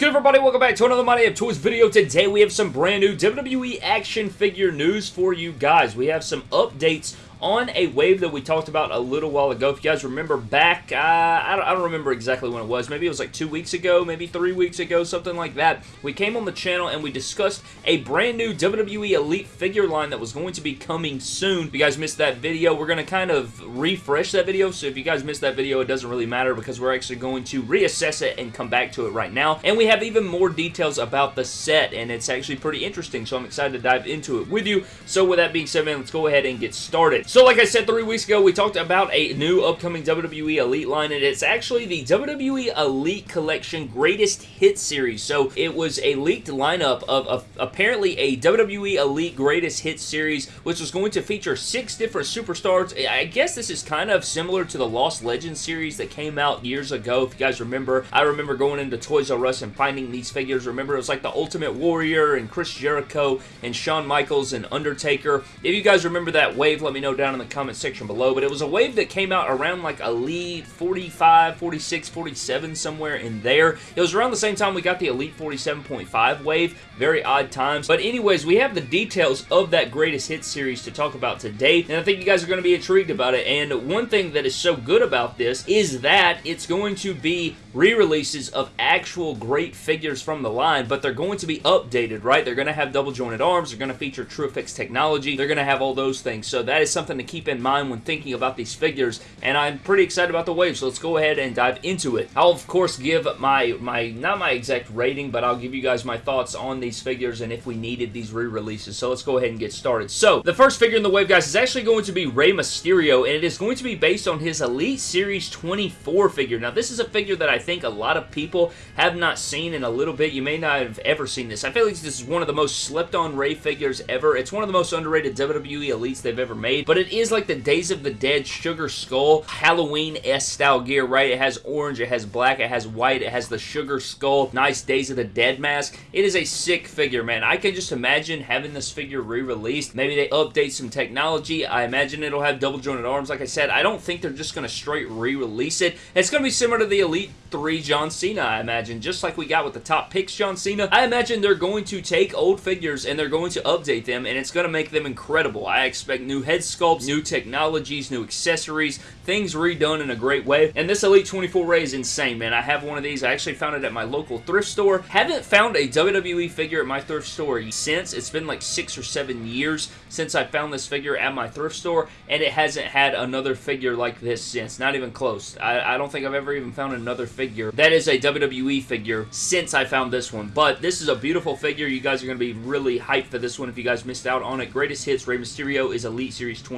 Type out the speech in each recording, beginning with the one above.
good, everybody? Welcome back to another Day of Toys video. Today, we have some brand new WWE action figure news for you guys. We have some updates on a wave that we talked about a little while ago. If you guys remember back, uh, I, don't, I, don't, remember exactly when it was. Maybe it was like two weeks ago, maybe three weeks ago, something like that. We came on the channel and we discussed a brand new WWE Elite figure line that was going to be coming soon. If you guys missed that video, we're going to kind of refresh that video. So if you guys missed that video, it doesn't really matter because we're actually going to reassess it and come back to it right now. And we have even more details about the set and it's actually pretty interesting. So I'm excited to dive into it with you. So with that being said, man, let's go ahead and get started. So like I said three weeks ago, we talked about a new upcoming WWE Elite line, and it's actually the WWE Elite Collection Greatest Hit Series. So it was a leaked lineup of, of apparently a WWE Elite Greatest Hit Series, which was going to feature six different superstars. I guess this is kind of similar to the Lost Legends series that came out years ago, if you guys remember. I remember going into Toys R Us and finding these figures. Remember, it was like the Ultimate Warrior and Chris Jericho and Shawn Michaels and Undertaker. If you guys remember that wave, let me know down in the comment section below, but it was a wave that came out around like Elite 45, 46, 47, somewhere in there. It was around the same time we got the Elite 47.5 wave. Very odd times. But anyways, we have the details of that greatest hit series to talk about today, and I think you guys are going to be intrigued about it. And one thing that is so good about this is that it's going to be re-releases of actual great figures from the line, but they're going to be updated, right? They're going to have double jointed arms, they're going to feature TrueFX technology, they're going to have all those things. So that is something to keep in mind when thinking about these figures, and I'm pretty excited about the wave, so let's go ahead and dive into it. I'll, of course, give my, my not my exact rating, but I'll give you guys my thoughts on these figures and if we needed these re-releases, so let's go ahead and get started. So, the first figure in the wave, guys, is actually going to be Rey Mysterio, and it is going to be based on his Elite Series 24 figure. Now, this is a figure that I think a lot of people have not seen in a little bit. You may not have ever seen this. I feel like this is one of the most slept on Rey figures ever. It's one of the most underrated WWE Elites they've ever made, but it is like the Days of the Dead Sugar Skull Halloween-esque style gear, right? It has orange, it has black, it has white, it has the Sugar Skull, nice Days of the Dead mask. It is a sick figure, man. I can just imagine having this figure re-released. Maybe they update some technology. I imagine it'll have double jointed arms, like I said. I don't think they're just going to straight re-release it. It's going to be similar to the Elite 3 John Cena, I imagine. Just like we got with the top picks John Cena. I imagine they're going to take old figures and they're going to update them and it's going to make them incredible. I expect new head sculpts, new technologies, new accessories, things redone in a great way. And this Elite 24 Rey is insane, man. I have one of these. I actually found it at my local thrift store. Haven't found a WWE figure at my thrift store since. It's been like six or seven years since I found this figure at my thrift store and it hasn't had another figure like this since. Not even close. I, I don't think I've ever even found another figure that is a WWE figure since I found this one. But this is a beautiful figure. You guys are going to be really hyped for this one if you guys missed out on it. Greatest Hits Rey Mysterio is Elite Series 24.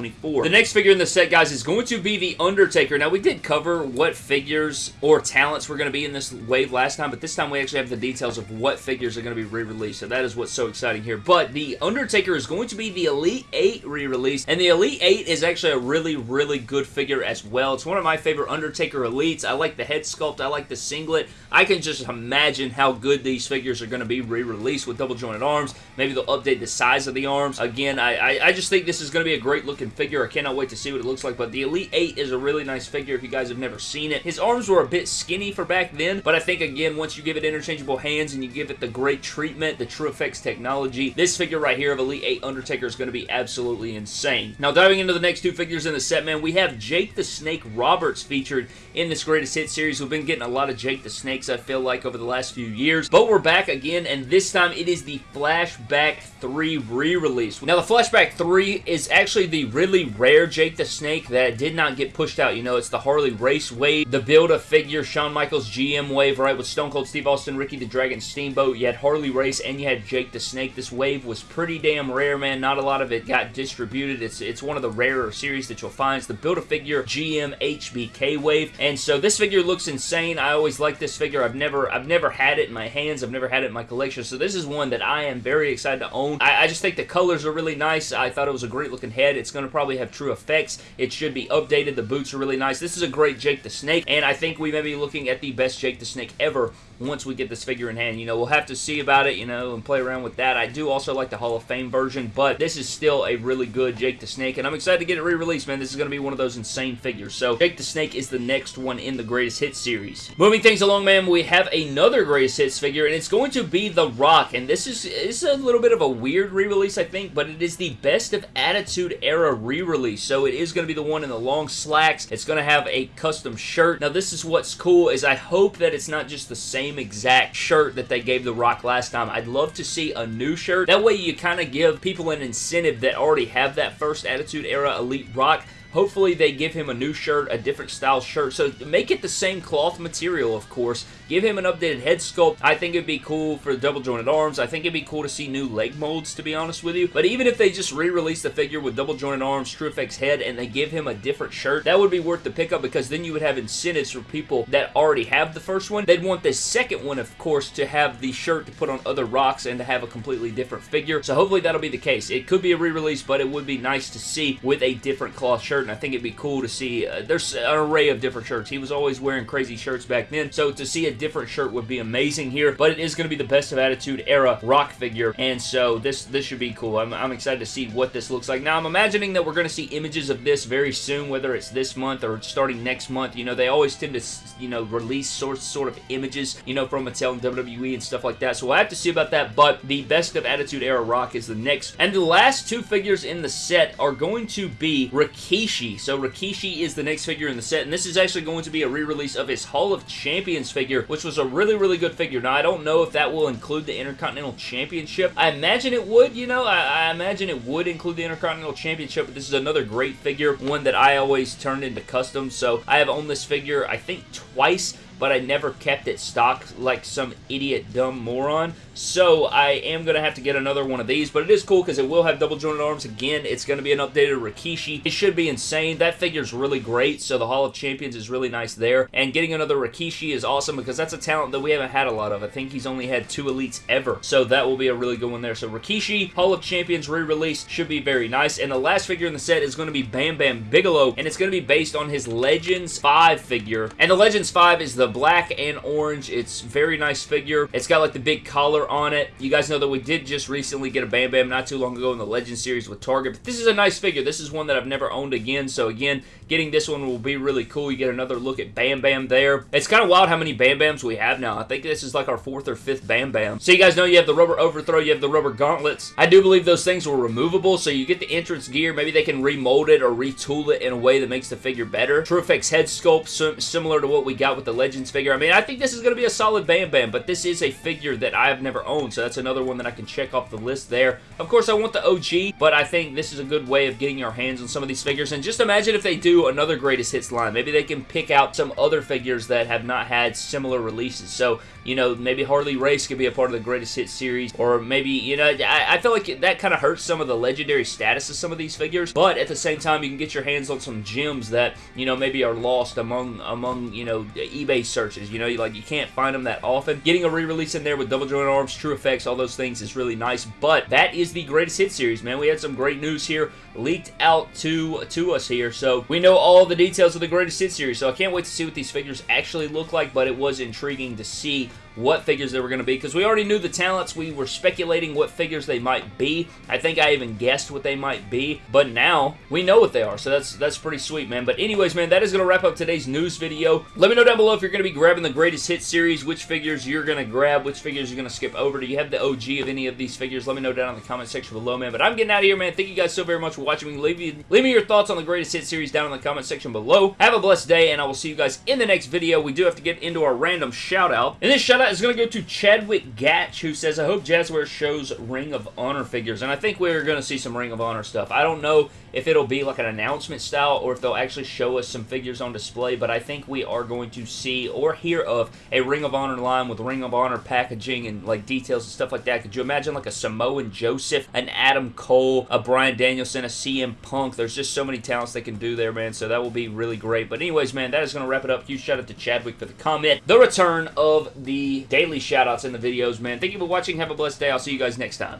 The next figure in the set, guys, is going to be The Undertaker. Now, we did cover what figures or talents were going to be in this wave last time, but this time we actually have the details of what figures are going to be re-released, so that is what's so exciting here. But The Undertaker is going to be the Elite 8 re-release, and the Elite 8 is actually a really, really good figure as well. It's one of my favorite Undertaker Elites. I like the head sculpt. I like the singlet. I can just imagine how good these figures are going to be re-released with double jointed arms. Maybe they'll update the size of the arms. Again, I, I, I just think this is going to be a great looking figure. I cannot wait to see what it looks like, but the Elite 8 is a really nice figure if you guys have never seen it. His arms were a bit skinny for back then, but I think, again, once you give it interchangeable hands and you give it the great treatment, the TrueFX technology, this figure right here of Elite 8 Undertaker is going to be absolutely insane. Now, diving into the next two figures in the set, man, we have Jake the Snake Roberts featured in this Greatest Hit series. We've been getting a lot of Jake the Snakes, I feel like, over the last few years. But we're back again, and this time it is the Flashback 3 re-release. Now, the Flashback 3 is actually the really rare Jake the Snake that did not get pushed out. You know, it's the Harley Race wave, the Build-A-Figure Shawn Michaels GM wave, right, with Stone Cold Steve Austin, Ricky the Dragon Steamboat. You had Harley Race, and you had Jake the Snake. This wave was pretty damn rare, man. Not a lot of it got distributed. It's, it's one of the rarer series that you'll find. It's the Build-A-Figure GM HBK wave, and so this figure looks insane. I always like this figure. I've never I've never had it in my hands. I've never had it in my collection, so this is one that I am very excited to own. I, I just think the colors are really nice. I thought it was a great looking head. It's going to probably have TrueFX. It should be updated. The boots are really nice. This is a great Jake the Snake, and I think we may be looking at the best Jake the Snake ever once we get this figure in hand. You know, we'll have to see about it, you know, and play around with that. I do also like the Hall of Fame version, but this is still a really good Jake the Snake, and I'm excited to get it re-released, man. This is going to be one of those insane figures. So, Jake the Snake is the next one in the Greatest Hits series. Moving things along, man, we have another Greatest Hits figure, and it's going to be The Rock, and this is, is a little bit of a weird re-release, I think, but it is the Best of Attitude Era re-release, so it is going to be the one in the long slacks. It's going to have a custom shirt. Now, this is what's cool, is I hope that it's not just the same exact shirt that they gave The Rock last time. I'd love to see a new shirt. That way you kind of give people an incentive that already have that first Attitude Era Elite Rock Hopefully they give him a new shirt, a different style shirt. So make it the same cloth material, of course. Give him an updated head sculpt. I think it'd be cool for the double jointed arms. I think it'd be cool to see new leg molds, to be honest with you. But even if they just re-release the figure with double jointed arms, TrueFX head, and they give him a different shirt, that would be worth the pickup because then you would have incentives for people that already have the first one. They'd want the second one, of course, to have the shirt to put on other rocks and to have a completely different figure. So hopefully that'll be the case. It could be a re-release, but it would be nice to see with a different cloth shirt and I think it'd be cool to see. Uh, there's an array of different shirts. He was always wearing crazy shirts back then, so to see a different shirt would be amazing here, but it is going to be the Best of Attitude era rock figure, and so this, this should be cool. I'm, I'm excited to see what this looks like. Now, I'm imagining that we're going to see images of this very soon, whether it's this month or starting next month. You know, they always tend to, you know, release sort, sort of images, you know, from Mattel and WWE and stuff like that, so we'll have to see about that, but the Best of Attitude era rock is the next. And the last two figures in the set are going to be Rikishi. So Rikishi is the next figure in the set, and this is actually going to be a re-release of his Hall of Champions figure, which was a really, really good figure. Now, I don't know if that will include the Intercontinental Championship. I imagine it would, you know, I, I imagine it would include the Intercontinental Championship, but this is another great figure, one that I always turned into custom, so I have owned this figure, I think, twice but I never kept it stock like some idiot dumb moron. So I am going to have to get another one of these, but it is cool because it will have double jointed arms. Again, it's going to be an updated Rikishi. It should be insane. That figure is really great, so the Hall of Champions is really nice there. And getting another Rikishi is awesome because that's a talent that we haven't had a lot of. I think he's only had two elites ever, so that will be a really good one there. So Rikishi, Hall of Champions re-release should be very nice. And the last figure in the set is going to be Bam Bam Bigelow, and it's going to be based on his Legends 5 figure. And the Legends 5 is the black and orange. It's very nice figure. It's got like the big collar on it. You guys know that we did just recently get a Bam Bam not too long ago in the Legend series with Target. But this is a nice figure. This is one that I've never owned again. So again, getting this one will be really cool. You get another look at Bam Bam there. It's kind of wild how many Bam Bams we have now. I think this is like our fourth or fifth Bam Bam. So you guys know you have the rubber overthrow, you have the rubber gauntlets. I do believe those things were removable, so you get the entrance gear. Maybe they can remold it or retool it in a way that makes the figure better. TrueFX head sculpt, similar to what we got with the Legends figure. I mean, I think this is going to be a solid Bam Bam, but this is a figure that I've never owned, so that's another one that I can check off the list there. Of course, I want the OG, but I think this is a good way of getting your hands on some of these figures, and just imagine if they do another Greatest Hits line. Maybe they can pick out some other figures that have not had similar releases, so, you know, maybe Harley Race could be a part of the Greatest Hits series, or maybe, you know, I, I feel like that kind of hurts some of the legendary status of some of these figures, but at the same time, you can get your hands on some gems that, you know, maybe are lost among, among you know, eBay searches, you know, like you can't find them that often. Getting a re-release in there with double joint arms, TrueFX, all those things is really nice, but that is the greatest hit series, man. We had some great news here leaked out to, to us here, so we know all the details of the greatest hit series, so I can't wait to see what these figures actually look like, but it was intriguing to see what figures they were going to be because we already knew the talents. We were speculating what figures they might be. I think I even guessed what they might be, but now we know what they are, so that's that's pretty sweet, man. But anyways, man, that is going to wrap up today's news video. Let me know down below if you're going to be grabbing the greatest hit series, which figures you're going to grab, which figures you're going to skip over. Do you have the OG of any of these figures? Let me know down in the comment section below, man. But I'm getting out of here, man. Thank you guys so very much for watching me. Leave me, leave me your thoughts on the greatest hit series down in the comment section below. Have a blessed day, and I will see you guys in the next video. We do have to get into our random shout out, and this shout out is going to go to Chadwick Gatch, who says, I hope Jazwares shows Ring of Honor figures. And I think we're going to see some Ring of Honor stuff. I don't know if it'll be like an announcement style or if they'll actually show us some figures on display, but I think we are going to see or hear of a Ring of Honor line with Ring of Honor packaging and like details and stuff like that. Could you imagine like a Samoan Joseph, an Adam Cole, a Bryan Danielson, a CM Punk? There's just so many talents they can do there, man, so that will be really great. But anyways, man, that is going to wrap it up. Huge shout out to Chadwick for the comment. The return of the daily shout outs in the videos, man. Thank you for watching. Have a blessed day. I'll see you guys next time.